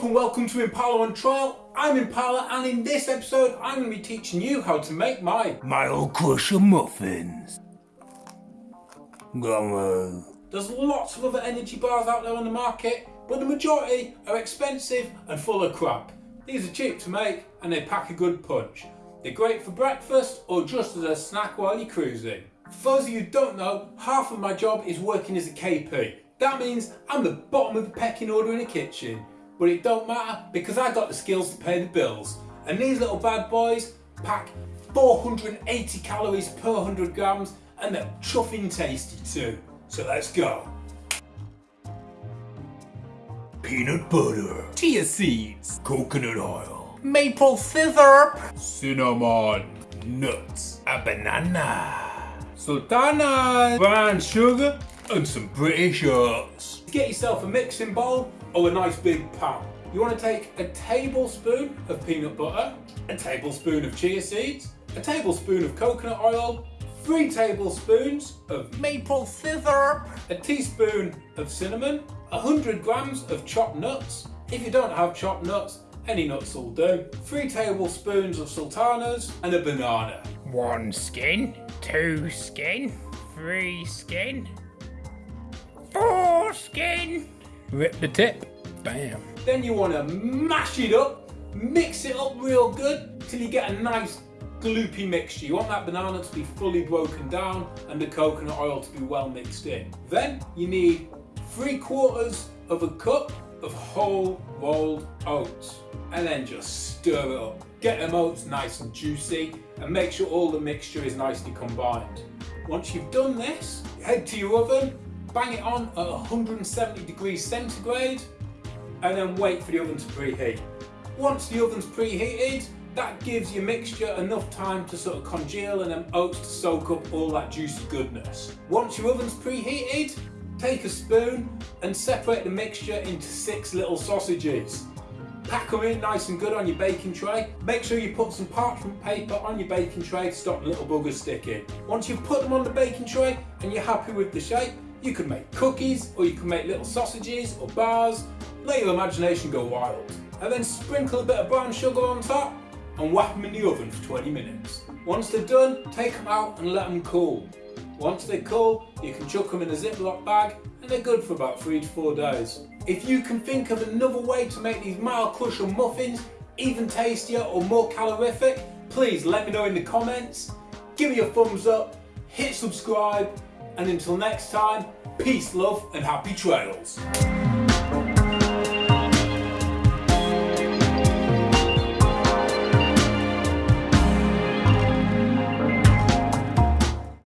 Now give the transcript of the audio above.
up and welcome to Impala on Trial. I'm Impala and in this episode I'm going to be teaching you how to make my Mile Crusher Muffins. On. There's lots of other energy bars out there on the market, but the majority are expensive and full of crap. These are cheap to make and they pack a good punch. They're great for breakfast or just as a snack while you're cruising. For those of you who don't know, half of my job is working as a KP. That means I'm the bottom of the pecking order in a kitchen. But it don't matter because I got the skills to pay the bills. And these little bad boys pack 480 calories per 100 grams and they're chuffing tasty too. So let's go. Peanut butter. Chia seeds. Coconut oil. Maple syrup. Cinnamon. Nuts. A banana. Sultana. Brown sugar. And some British herbs. Get yourself a mixing bowl or a nice big pan. You want to take a tablespoon of peanut butter, a tablespoon of chia seeds, a tablespoon of coconut oil, three tablespoons of maple syrup, a teaspoon of cinnamon, 100 grams of chopped nuts. If you don't have chopped nuts, any nuts will do. Three tablespoons of sultanas and a banana. One skin, two skin, three skin, four skin. Rip the tip. Bam. Then you want to mash it up, mix it up real good till you get a nice gloopy mixture. You want that banana to be fully broken down and the coconut oil to be well mixed in. Then you need three quarters of a cup of whole rolled oats and then just stir it up. Get them oats nice and juicy and make sure all the mixture is nicely combined. Once you've done this, head to your oven, bang it on at 170 degrees centigrade and then wait for the oven to preheat. Once the oven's preheated, that gives your mixture enough time to sort of congeal and then oats to soak up all that juicy goodness. Once your oven's preheated, take a spoon and separate the mixture into six little sausages. Pack them in nice and good on your baking tray. Make sure you put some parchment paper on your baking tray to stop the little buggers sticking. Once you've put them on the baking tray and you're happy with the shape, you can make cookies or you can make little sausages or bars. Let your imagination go wild. And then sprinkle a bit of brown sugar on top and whack them in the oven for 20 minutes. Once they're done, take them out and let them cool. Once they're cool, you can chuck them in a Ziploc bag and they're good for about three to four days. If you can think of another way to make these Mile Crusher muffins even tastier or more calorific, please let me know in the comments. Give me a thumbs up, hit subscribe, and until next time, peace, love, and happy trails.